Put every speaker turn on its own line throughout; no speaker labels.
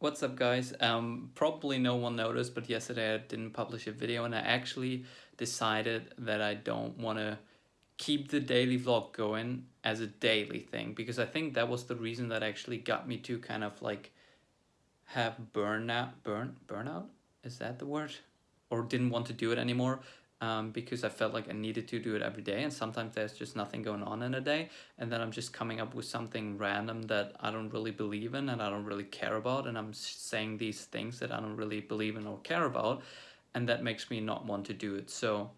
What's up guys? Um, probably no one noticed, but yesterday I didn't publish a video and I actually decided that I don't want to keep the daily vlog going as a daily thing because I think that was the reason that actually got me to kind of like have burnout, burn, burnout? Is that the word? Or didn't want to do it anymore um, because I felt like I needed to do it every day and sometimes there's just nothing going on in a day and then I'm just coming up with something random that I don't really believe in and I don't really care about and I'm saying these things that I don't really believe in or care about and that makes me not want to do it. So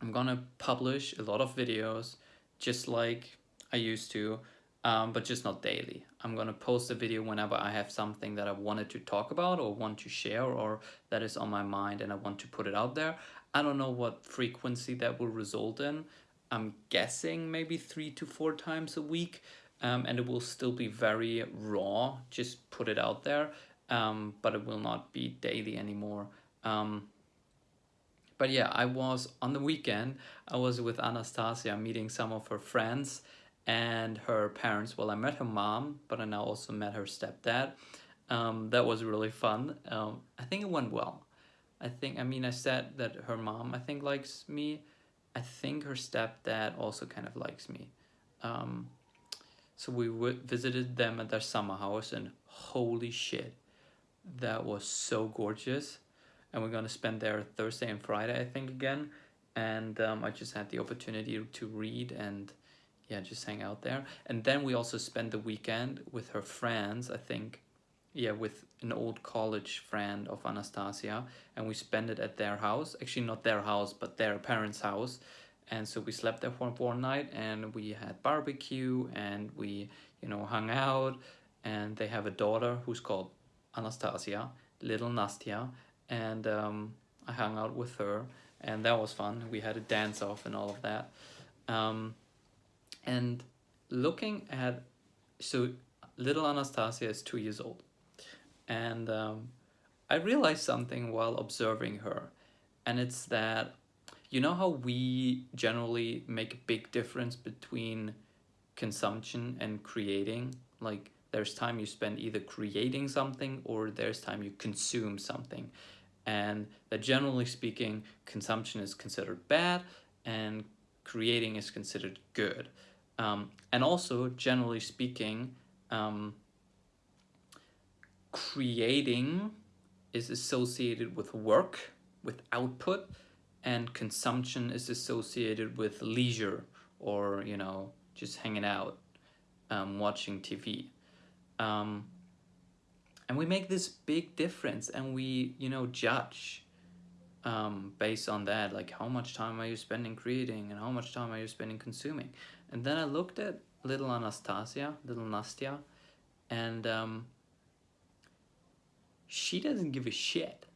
I'm gonna publish a lot of videos just like I used to um, but just not daily. I'm gonna post a video whenever I have something that I wanted to talk about or want to share or that is on my mind and I want to put it out there. I don't know what frequency that will result in. I'm guessing maybe three to four times a week um, and it will still be very raw, just put it out there, um, but it will not be daily anymore. Um, but yeah, I was on the weekend, I was with Anastasia meeting some of her friends and her parents. Well, I met her mom, but I now also met her stepdad. Um, that was really fun. Um, I think it went well. I think, I mean, I said that her mom, I think, likes me. I think her stepdad also kind of likes me. Um, so we visited them at their summer house and holy shit, that was so gorgeous. And we're gonna spend there Thursday and Friday, I think, again. And um, I just had the opportunity to read and yeah, just hang out there. And then we also spent the weekend with her friends, I think, yeah, with an old college friend of Anastasia, and we spent it at their house. Actually, not their house, but their parents' house. And so we slept there for one night, and we had barbecue, and we, you know, hung out. And they have a daughter who's called Anastasia, little Nastia, and um, I hung out with her, and that was fun. We had a dance off and all of that. Um, and looking at, so little Anastasia is two years old. And um, I realized something while observing her. And it's that you know how we generally make a big difference between consumption and creating? Like there's time you spend either creating something or there's time you consume something. And that generally speaking consumption is considered bad and creating is considered good um, and also generally speaking um, creating is associated with work, with output, and consumption is associated with leisure or, you know, just hanging out, um, watching TV. Um, and we make this big difference and we, you know, judge um, based on that, like how much time are you spending creating and how much time are you spending consuming. And then I looked at little Anastasia, little Nastya, and um, she doesn't give a shit.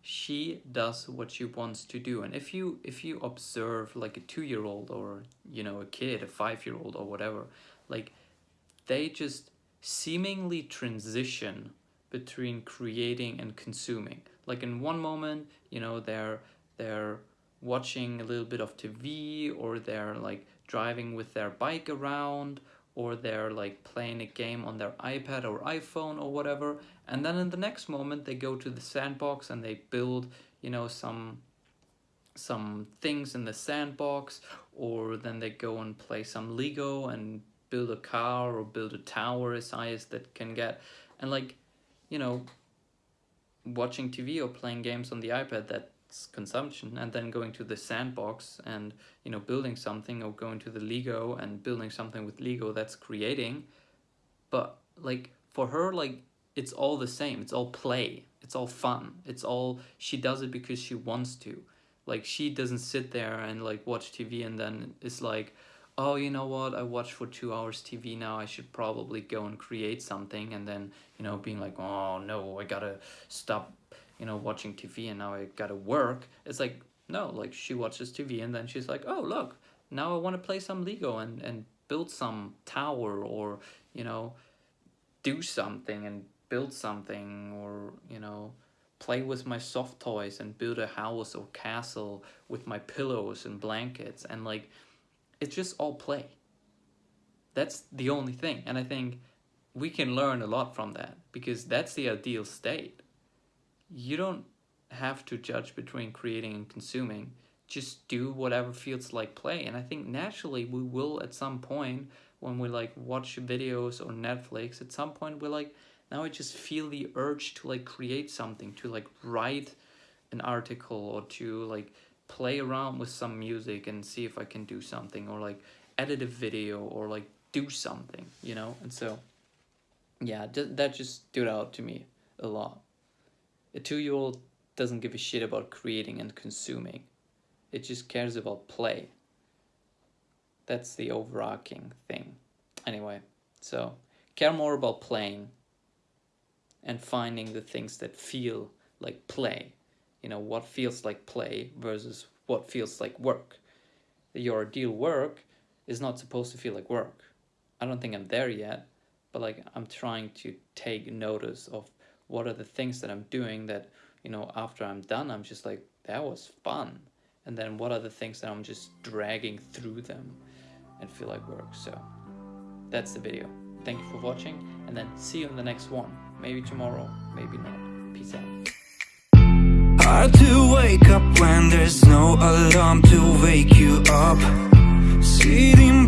She does what she wants to do. And if you if you observe like a two-year-old or you know a kid a five-year-old or whatever like they just seemingly transition between creating and consuming like in one moment you know they're they're watching a little bit of TV or they're like driving with their bike around or they're like playing a game on their iPad or iPhone or whatever. And then in the next moment they go to the sandbox and they build you know some some things in the sandbox or then they go and play some Lego and build a car or build a tower as high as that can get. And like you know watching TV or playing games on the iPad, that's consumption. And then going to the sandbox and you know building something or going to the lego and building something with lego that's creating. But like for her like it's all the same. It's all play. It's all fun. It's all she does it because she wants to. Like she doesn't sit there and like watch tv and then it's like oh you know what? I watched for two hours tv now. I should probably go and create something. And then you know being like oh no i gotta stop you know, watching TV and now I gotta work. It's like, no, like she watches TV and then she's like, oh, look, now I want to play some Lego and, and build some tower or, you know, do something and build something or, you know, play with my soft toys and build a house or castle with my pillows and blankets. And like, it's just all play. That's the only thing. And I think we can learn a lot from that because that's the ideal state. You don't have to judge between creating and consuming. Just do whatever feels like play. And I think naturally we will at some point when we like watch videos or Netflix, at some point we're like, now I just feel the urge to like create something, to like write an article or to like play around with some music and see if I can do something or like edit a video or like do something, you know? And so, yeah, that just stood out to me a lot. A two year old doesn't give a shit about creating and consuming, it just cares about play. That's the overarching thing. Anyway, so care more about playing and finding the things that feel like play. You know, what feels like play versus what feels like work. Your ideal work is not supposed to feel like work. I don't think I'm there yet, but like I'm trying to take notice of what are the things that I'm doing that, you know, after I'm done, I'm just like, that was fun. And then what are the things that I'm just dragging through them and feel like work. So that's the video. Thank you for watching and then see you in the next one. Maybe tomorrow, maybe not. Peace out. Hard to wake up when there's no alarm to wake you up. Sitting,